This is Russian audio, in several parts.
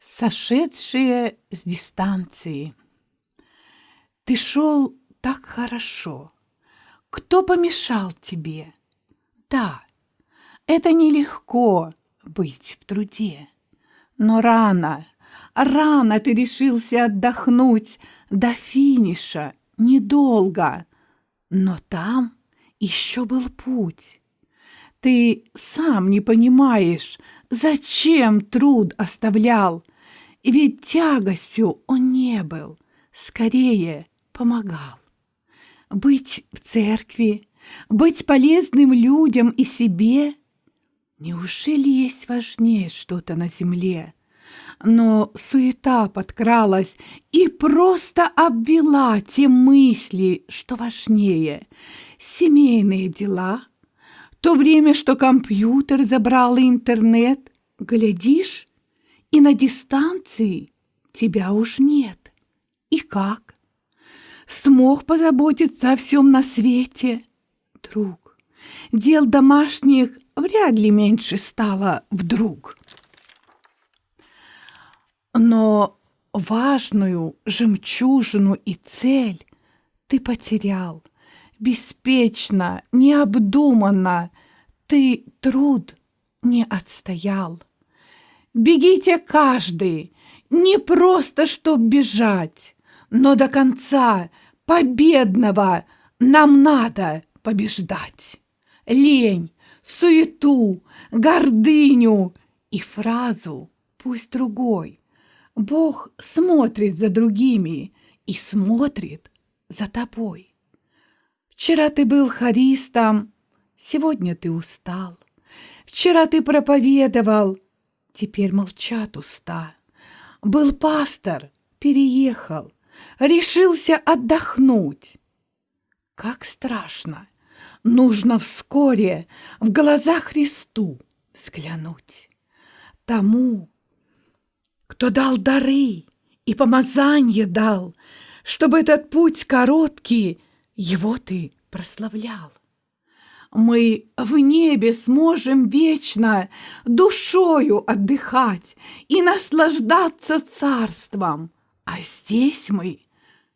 сошедшие с дистанции. Ты шел так хорошо. Кто помешал тебе? Да, это нелегко быть в труде. Но рано, рано ты решился отдохнуть до финиша, недолго. Но там еще был путь. Ты сам не понимаешь, зачем труд оставлял, ведь тягостью он не был, скорее помогал. Быть в церкви, быть полезным людям и себе — Неужели есть важнее что-то на земле? Но суета подкралась и просто обвела те мысли, что важнее. Семейные дела, то время, что компьютер забрал интернет, глядишь, и на дистанции тебя уж нет. И как? Смог позаботиться о всем на свете? Друг, дел домашних вряд ли меньше стало вдруг. Но важную жемчужину и цель ты потерял. Беспечно, необдуманно ты труд не отстоял. Бегите каждый, не просто чтоб бежать, но до конца победного нам надо побеждать. Лень, суету, гордыню и фразу «пусть другой». Бог смотрит за другими и смотрит за тобой. Вчера ты был харистом, сегодня ты устал. Вчера ты проповедовал, теперь молчат уста. Был пастор, переехал, решился отдохнуть. Как страшно нужно вскоре в глаза Христу взглянуть. Тому, кто дал дары и помазание дал, чтобы этот путь короткий, его ты прославлял. Мы в небе сможем вечно душою отдыхать и наслаждаться царством, а здесь мы,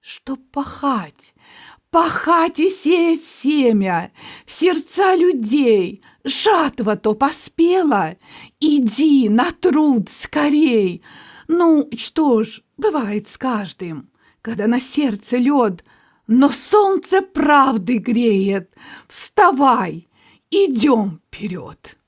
чтоб пахать, пахать и сеять семя сердца людей. Жатва то поспела, иди на труд скорей. Ну, что ж, бывает с каждым, когда на сердце лед, но солнце правды греет. Вставай, идем вперед.